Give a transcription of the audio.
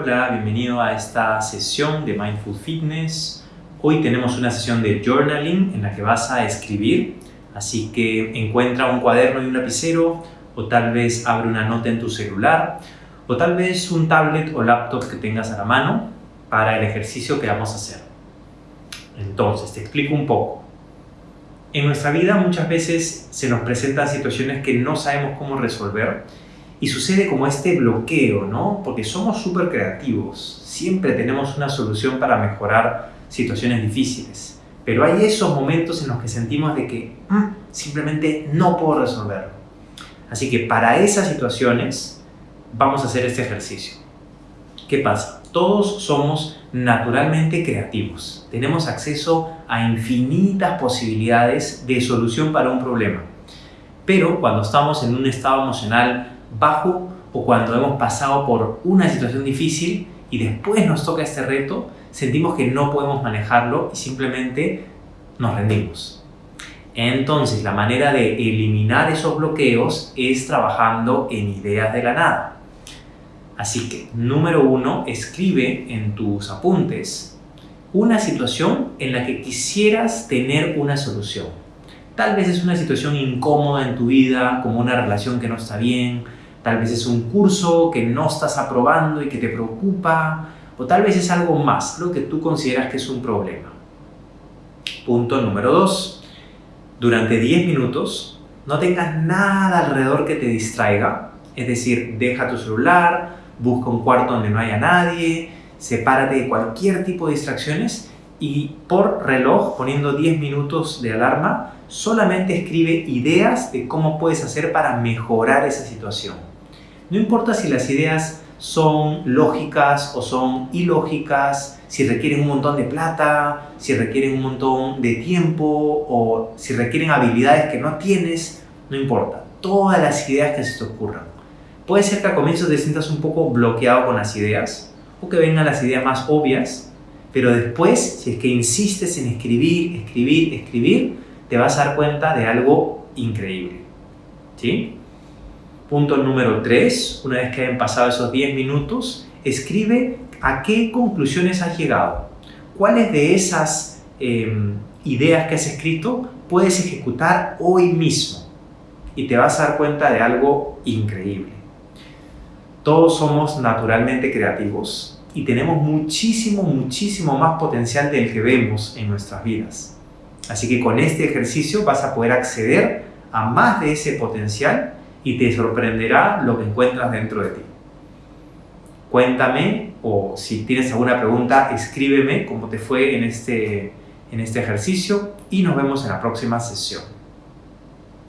Hola, bienvenido a esta sesión de Mindful Fitness. Hoy tenemos una sesión de journaling en la que vas a escribir, así que encuentra un cuaderno y un lapicero o tal vez abre una nota en tu celular o tal vez un tablet o laptop que tengas a la mano para el ejercicio que vamos a hacer. Entonces, te explico un poco. En nuestra vida muchas veces se nos presentan situaciones que no sabemos cómo resolver y sucede como este bloqueo, ¿no? Porque somos súper creativos, siempre tenemos una solución para mejorar situaciones difíciles, pero hay esos momentos en los que sentimos de que mm, simplemente no puedo resolverlo. Así que para esas situaciones vamos a hacer este ejercicio. ¿Qué pasa? Todos somos naturalmente creativos. Tenemos acceso a infinitas posibilidades de solución para un problema. Pero cuando estamos en un estado emocional bajo o cuando hemos pasado por una situación difícil y después nos toca este reto, sentimos que no podemos manejarlo y simplemente nos rendimos. Entonces, la manera de eliminar esos bloqueos es trabajando en ideas de la nada. Así que, número uno, escribe en tus apuntes una situación en la que quisieras tener una solución. Tal vez es una situación incómoda en tu vida, como una relación que no está bien, Tal vez es un curso que no estás aprobando y que te preocupa, o tal vez es algo más, lo que tú consideras que es un problema. Punto número 2. Durante 10 minutos no tengas nada alrededor que te distraiga, es decir, deja tu celular, busca un cuarto donde no haya nadie, sepárate de cualquier tipo de distracciones y por reloj, poniendo 10 minutos de alarma, solamente escribe ideas de cómo puedes hacer para mejorar esa situación. No importa si las ideas son lógicas o son ilógicas, si requieren un montón de plata, si requieren un montón de tiempo o si requieren habilidades que no tienes, no importa. Todas las ideas que se te ocurran. Puede ser que al comienzo te sientas un poco bloqueado con las ideas o que vengan las ideas más obvias, pero después, si es que insistes en escribir, escribir, escribir, te vas a dar cuenta de algo increíble. ¿Sí? Punto número 3, una vez que hayan pasado esos 10 minutos, escribe a qué conclusiones has llegado. ¿Cuáles de esas em, ideas que has escrito puedes ejecutar hoy mismo? Y te vas a dar cuenta de algo increíble. Todos somos naturalmente creativos y tenemos muchísimo, muchísimo más potencial del que vemos en nuestras vidas. Así que con este ejercicio vas a poder acceder a más de ese potencial y te sorprenderá lo que encuentras dentro de ti. Cuéntame o si tienes alguna pregunta, escríbeme cómo te fue en este, en este ejercicio y nos vemos en la próxima sesión.